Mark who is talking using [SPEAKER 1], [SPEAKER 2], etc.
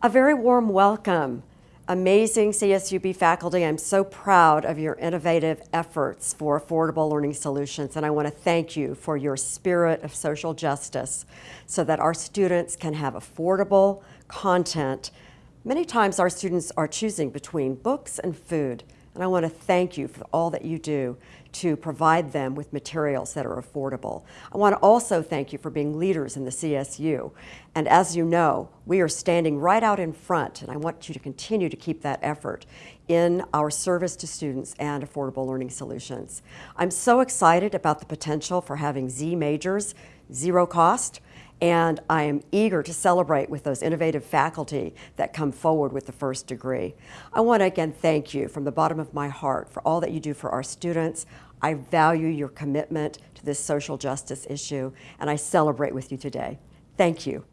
[SPEAKER 1] A very warm welcome. Amazing CSUB faculty, I'm so proud of your innovative efforts for affordable learning solutions and I want to thank you for your spirit of social justice so that our students can have affordable content. Many times our students are choosing between books and food and I want to thank you for all that you do to provide them with materials that are affordable. I want to also thank you for being leaders in the CSU. And as you know, we are standing right out in front, and I want you to continue to keep that effort in our service to students and affordable learning solutions. I'm so excited about the potential for having Z majors, zero cost, and I am eager to celebrate with those innovative faculty that come forward with the first degree. I want to again thank you from the bottom of my heart for all that you do for our students. I value your commitment to this social justice issue, and I celebrate with you today. Thank you.